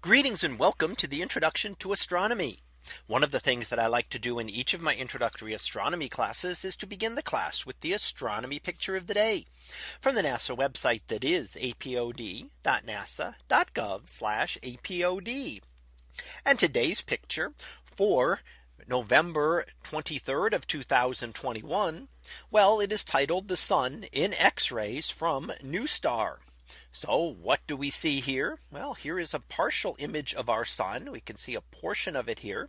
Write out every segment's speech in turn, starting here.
Greetings and welcome to the introduction to astronomy. One of the things that I like to do in each of my introductory astronomy classes is to begin the class with the astronomy picture of the day from the NASA website that is apod.nasa.gov apod. And today's picture for November 23rd of 2021. Well, it is titled the sun in X-rays from NuSTAR. So what do we see here? Well, here is a partial image of our sun. We can see a portion of it here.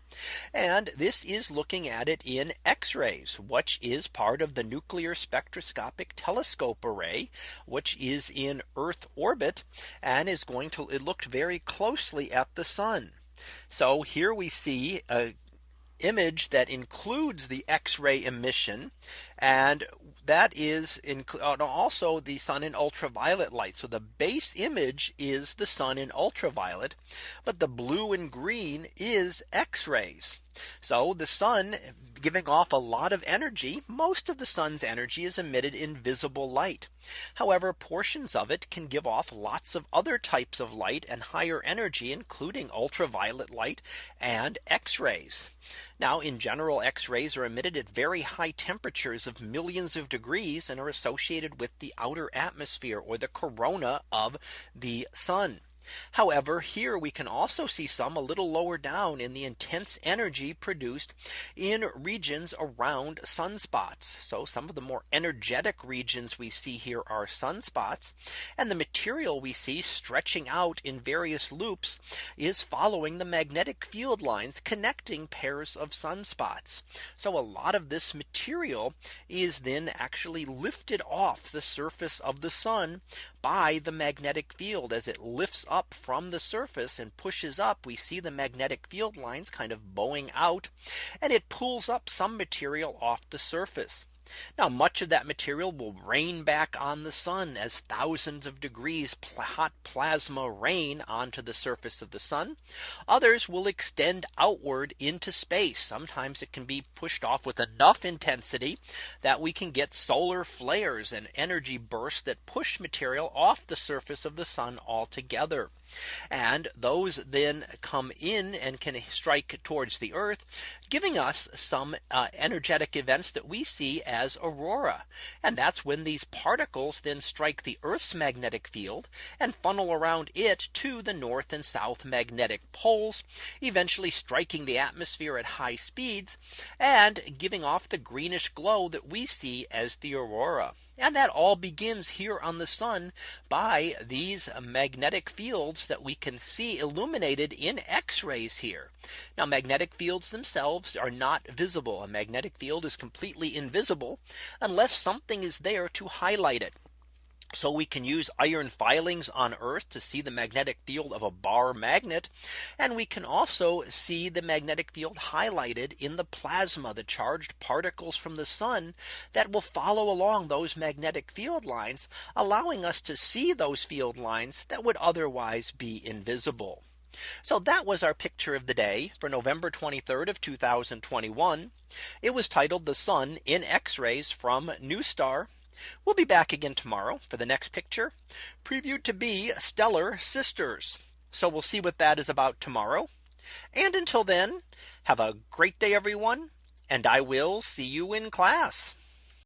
And this is looking at it in X rays, which is part of the nuclear spectroscopic telescope array, which is in Earth orbit and is going to it looked very closely at the sun. So here we see a image that includes the X-ray emission and that is in, uh, also the sun in ultraviolet light. So the base image is the sun in ultraviolet, but the blue and green is X rays. So the sun giving off a lot of energy. Most of the sun's energy is emitted in visible light. However, portions of it can give off lots of other types of light and higher energy, including ultraviolet light and X rays. Now in general, X rays are emitted at very high temperatures of millions of degrees and are associated with the outer atmosphere or the corona of the sun. However, here we can also see some a little lower down in the intense energy produced in regions around sunspots. So some of the more energetic regions we see here are sunspots. And the material we see stretching out in various loops is following the magnetic field lines connecting pairs of sunspots. So a lot of this material is then actually lifted off the surface of the sun by the magnetic field as it lifts up from the surface and pushes up we see the magnetic field lines kind of bowing out and it pulls up some material off the surface. Now much of that material will rain back on the sun as thousands of degrees hot plasma rain onto the surface of the sun. Others will extend outward into space. Sometimes it can be pushed off with enough intensity that we can get solar flares and energy bursts that push material off the surface of the sun altogether. And those then come in and can strike towards the Earth, giving us some uh, energetic events that we see as aurora. And that's when these particles then strike the Earth's magnetic field and funnel around it to the north and south magnetic poles, eventually striking the atmosphere at high speeds and giving off the greenish glow that we see as the aurora. And that all begins here on the sun by these magnetic fields that we can see illuminated in X rays here. Now magnetic fields themselves are not visible. A magnetic field is completely invisible unless something is there to highlight it. So we can use iron filings on Earth to see the magnetic field of a bar magnet. And we can also see the magnetic field highlighted in the plasma, the charged particles from the sun that will follow along those magnetic field lines, allowing us to see those field lines that would otherwise be invisible. So that was our picture of the day for November 23rd of 2021. It was titled the sun in X-rays from NuSTAR We'll be back again tomorrow for the next picture previewed to be stellar sisters. So we'll see what that is about tomorrow. And until then, have a great day, everyone. And I will see you in class.